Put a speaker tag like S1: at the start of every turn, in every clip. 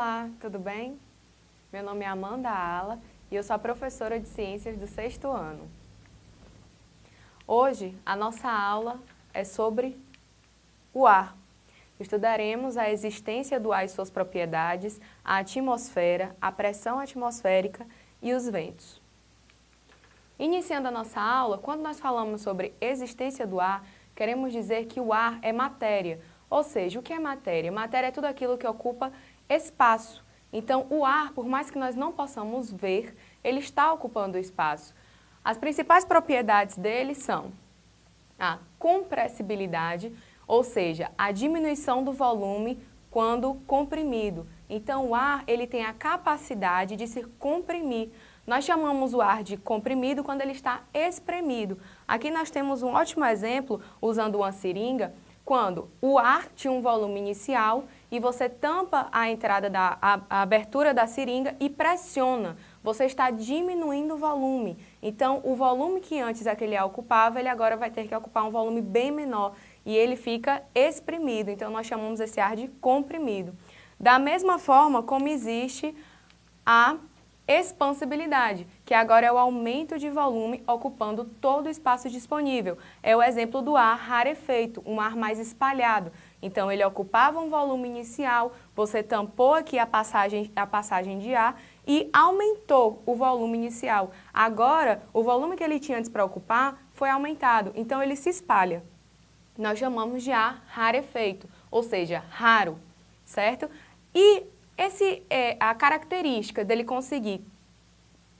S1: Olá, tudo bem? Meu nome é Amanda Ala e eu sou a professora de Ciências do sexto ano. Hoje, a nossa aula é sobre o ar. Estudaremos a existência do ar e suas propriedades, a atmosfera, a pressão atmosférica e os ventos. Iniciando a nossa aula, quando nós falamos sobre existência do ar, queremos dizer que o ar é matéria, ou seja, o que é matéria? Matéria é tudo aquilo que ocupa espaço. Então, o ar, por mais que nós não possamos ver, ele está ocupando o espaço. As principais propriedades dele são a compressibilidade, ou seja, a diminuição do volume quando comprimido. Então, o ar ele tem a capacidade de se comprimir. Nós chamamos o ar de comprimido quando ele está espremido. Aqui nós temos um ótimo exemplo, usando uma seringa, quando o ar tinha um volume inicial e você tampa a entrada da a, a abertura da seringa e pressiona. Você está diminuindo o volume. Então, o volume que antes aquele ocupava, ele agora vai ter que ocupar um volume bem menor e ele fica exprimido. Então, nós chamamos esse ar de comprimido. Da mesma forma como existe a expansibilidade, que agora é o aumento de volume ocupando todo o espaço disponível. É o exemplo do ar rarefeito, um ar mais espalhado. Então, ele ocupava um volume inicial, você tampou aqui a passagem, a passagem de ar e aumentou o volume inicial. Agora, o volume que ele tinha antes para ocupar foi aumentado, então ele se espalha. Nós chamamos de ar rarefeito, ou seja, raro, certo? E esse, é, a característica dele conseguir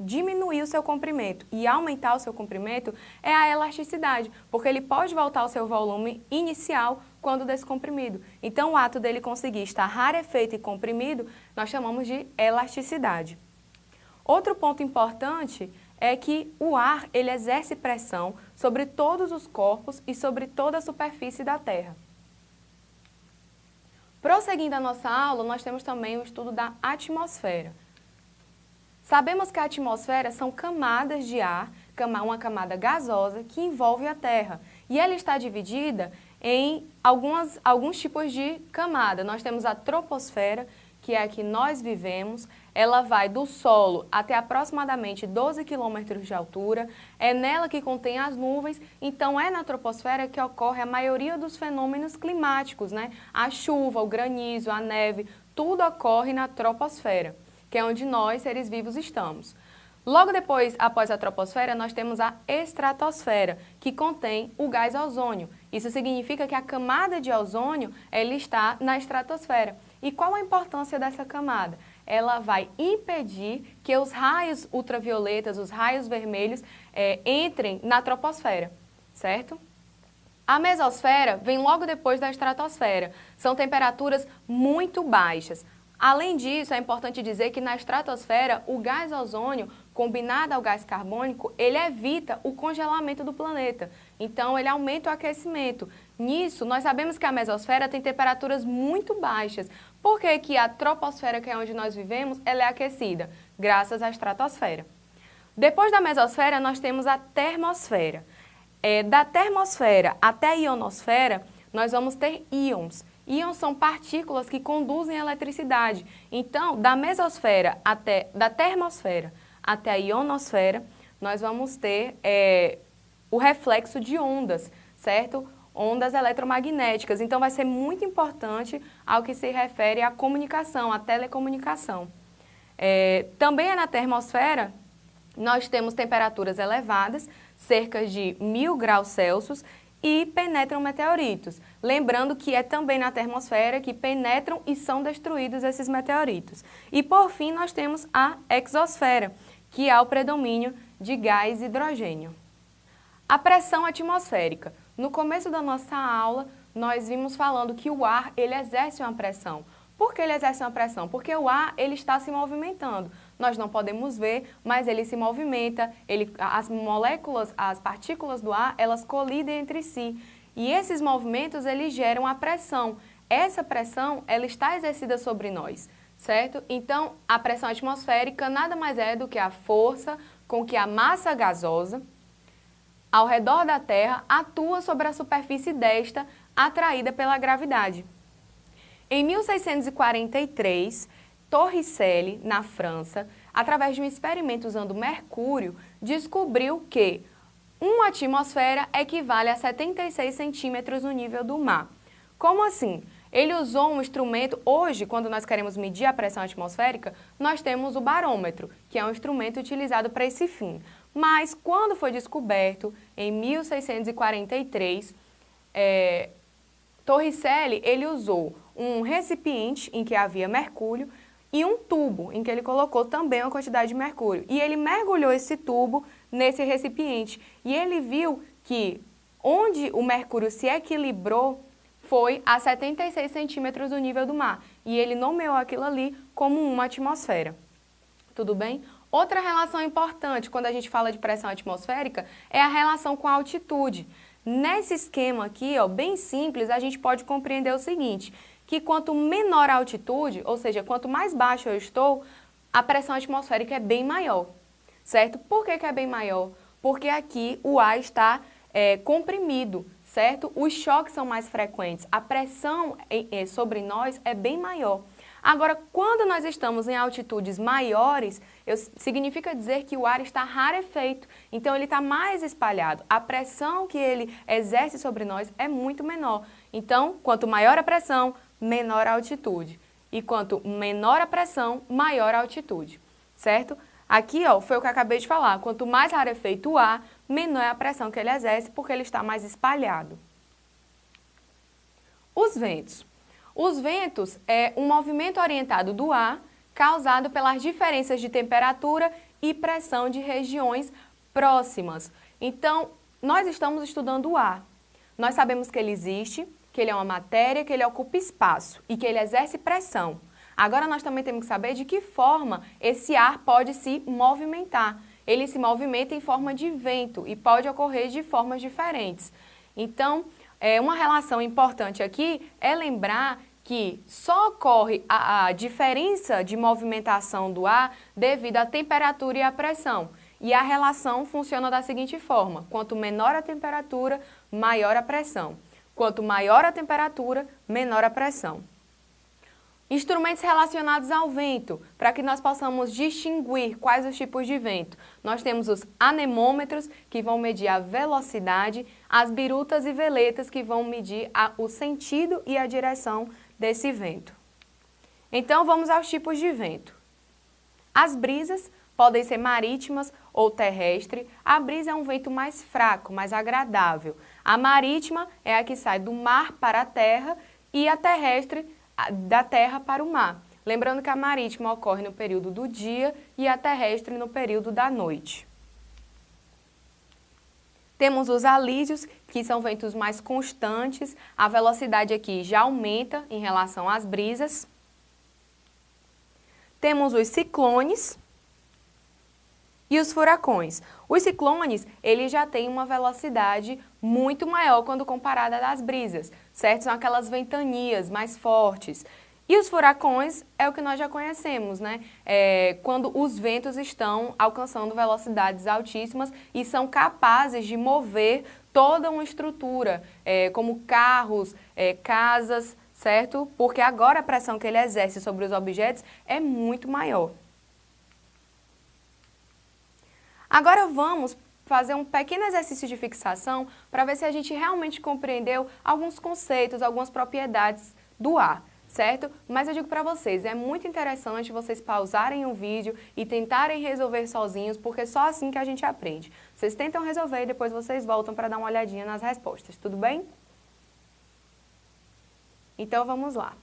S1: diminuir o seu comprimento e aumentar o seu comprimento é a elasticidade, porque ele pode voltar ao seu volume inicial quando descomprimido. Então, o ato dele conseguir estar rarefeito e comprimido, nós chamamos de elasticidade. Outro ponto importante é que o ar ele exerce pressão sobre todos os corpos e sobre toda a superfície da Terra. Prosseguindo a nossa aula, nós temos também o estudo da atmosfera. Sabemos que a atmosfera são camadas de ar, uma camada gasosa que envolve a Terra. E ela está dividida em algumas, alguns tipos de camada. Nós temos a troposfera, que é a que nós vivemos, ela vai do solo até aproximadamente 12 quilômetros de altura, é nela que contém as nuvens, então é na troposfera que ocorre a maioria dos fenômenos climáticos, né? A chuva, o granizo, a neve, tudo ocorre na troposfera, que é onde nós, seres vivos, estamos. Logo depois, após a troposfera, nós temos a estratosfera, que contém o gás ozônio. Isso significa que a camada de ozônio ele está na estratosfera. E qual a importância dessa camada? Ela vai impedir que os raios ultravioletas, os raios vermelhos, é, entrem na troposfera, certo? A mesosfera vem logo depois da estratosfera. São temperaturas muito baixas. Além disso, é importante dizer que na estratosfera, o gás ozônio, combinado ao gás carbônico, ele evita o congelamento do planeta. Então, ele aumenta o aquecimento. Nisso, nós sabemos que a mesosfera tem temperaturas muito baixas. Por que, que a troposfera, que é onde nós vivemos, ela é aquecida? Graças à estratosfera. Depois da mesosfera, nós temos a termosfera. É, da termosfera até a ionosfera, nós vamos ter íons. Íons são partículas que conduzem a eletricidade. Então, da mesosfera até, da termosfera até a ionosfera, nós vamos ter é, o reflexo de ondas, certo? Ondas eletromagnéticas. Então, vai ser muito importante ao que se refere à comunicação, à telecomunicação. É, também é na termosfera, nós temos temperaturas elevadas, cerca de mil graus Celsius, e penetram meteoritos. Lembrando que é também na termosfera que penetram e são destruídos esses meteoritos. E por fim nós temos a exosfera, que é o predomínio de gás hidrogênio. A pressão atmosférica. No começo da nossa aula, nós vimos falando que o ar ele exerce uma pressão. Por que ele exerce uma pressão? Porque o ar ele está se movimentando. Nós não podemos ver, mas ele se movimenta, ele, as moléculas, as partículas do ar, elas colidem entre si. E esses movimentos eles geram a pressão. Essa pressão ela está exercida sobre nós, certo? Então, a pressão atmosférica nada mais é do que a força com que a massa gasosa ao redor da Terra atua sobre a superfície desta atraída pela gravidade. Em 1643, Torricelli, na França, através de um experimento usando mercúrio, descobriu que uma atmosfera equivale a 76 centímetros no nível do mar. Como assim? Ele usou um instrumento, hoje, quando nós queremos medir a pressão atmosférica, nós temos o barômetro, que é um instrumento utilizado para esse fim. Mas, quando foi descoberto, em 1643, é, Torricelli, ele usou um recipiente em que havia mercúrio e um tubo em que ele colocou também uma quantidade de mercúrio. E ele mergulhou esse tubo nesse recipiente e ele viu que onde o mercúrio se equilibrou foi a 76 centímetros do nível do mar. E ele nomeou aquilo ali como uma atmosfera. Tudo bem? Outra relação importante quando a gente fala de pressão atmosférica é a relação com a altitude. Nesse esquema aqui, ó, bem simples, a gente pode compreender o seguinte, que quanto menor a altitude, ou seja, quanto mais baixo eu estou, a pressão atmosférica é bem maior, certo? Por que, que é bem maior? Porque aqui o ar está é, comprimido, certo? Os choques são mais frequentes, a pressão sobre nós é bem maior. Agora, quando nós estamos em altitudes maiores, eu, significa dizer que o ar está rarefeito, então ele está mais espalhado. A pressão que ele exerce sobre nós é muito menor. Então, quanto maior a pressão, menor a altitude. E quanto menor a pressão, maior a altitude, certo? Aqui, ó, foi o que eu acabei de falar. Quanto mais rarefeito o ar, menor é a pressão que ele exerce, porque ele está mais espalhado. Os ventos. Os ventos é um movimento orientado do ar causado pelas diferenças de temperatura e pressão de regiões próximas. Então, nós estamos estudando o ar. Nós sabemos que ele existe, que ele é uma matéria, que ele ocupa espaço e que ele exerce pressão. Agora nós também temos que saber de que forma esse ar pode se movimentar. Ele se movimenta em forma de vento e pode ocorrer de formas diferentes. Então, é, uma relação importante aqui é lembrar que só ocorre a, a diferença de movimentação do ar devido à temperatura e à pressão. E a relação funciona da seguinte forma, quanto menor a temperatura, maior a pressão. Quanto maior a temperatura, menor a pressão. Instrumentos relacionados ao vento, para que nós possamos distinguir quais os tipos de vento. Nós temos os anemômetros, que vão medir a velocidade, as birutas e veletas, que vão medir a, o sentido e a direção desse vento. Então, vamos aos tipos de vento. As brisas podem ser marítimas ou terrestre. A brisa é um vento mais fraco, mais agradável. A marítima é a que sai do mar para a terra e a terrestre da terra para o mar. Lembrando que a marítima ocorre no período do dia e a terrestre no período da noite. Temos os alísios, que são ventos mais constantes, a velocidade aqui já aumenta em relação às brisas. Temos os ciclones e os furacões. Os ciclones, eles já têm uma velocidade muito maior quando comparada às brisas, certo? São aquelas ventanias mais fortes. E os furacões é o que nós já conhecemos, né? É, quando os ventos estão alcançando velocidades altíssimas e são capazes de mover toda uma estrutura, é, como carros, é, casas, certo? Porque agora a pressão que ele exerce sobre os objetos é muito maior. Agora vamos fazer um pequeno exercício de fixação para ver se a gente realmente compreendeu alguns conceitos, algumas propriedades do ar certo? Mas eu digo para vocês, é muito interessante vocês pausarem o vídeo e tentarem resolver sozinhos, porque é só assim que a gente aprende. Vocês tentam resolver e depois vocês voltam para dar uma olhadinha nas respostas, tudo bem? Então vamos lá.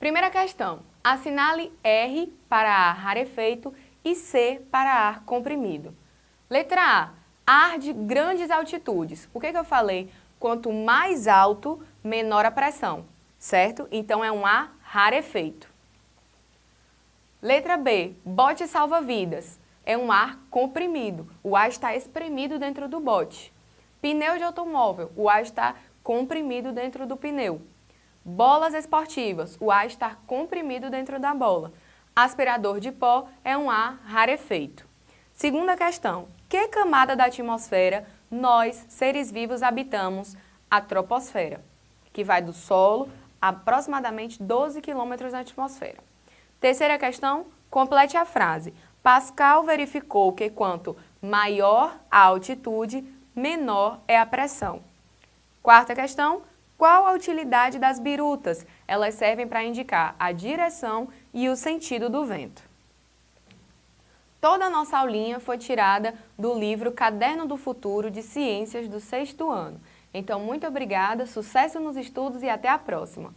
S1: Primeira questão, assinale R para ar rarefeito e C para ar comprimido. Letra A, ar de grandes altitudes. O que, que eu falei? Quanto mais alto, menor a pressão certo? Então é um ar rarefeito. Letra B, bote salva-vidas. É um ar comprimido. O ar está espremido dentro do bote. Pneu de automóvel. O ar está comprimido dentro do pneu. Bolas esportivas. O ar está comprimido dentro da bola. Aspirador de pó é um ar rarefeito. Segunda questão. Que camada da atmosfera nós, seres vivos, habitamos? A troposfera, que vai do solo aproximadamente 12 quilômetros na atmosfera. Terceira questão, complete a frase. Pascal verificou que quanto maior a altitude, menor é a pressão. Quarta questão, qual a utilidade das birutas? Elas servem para indicar a direção e o sentido do vento. Toda a nossa aulinha foi tirada do livro Caderno do Futuro de Ciências do sexto ano. Então, muito obrigada, sucesso nos estudos e até a próxima!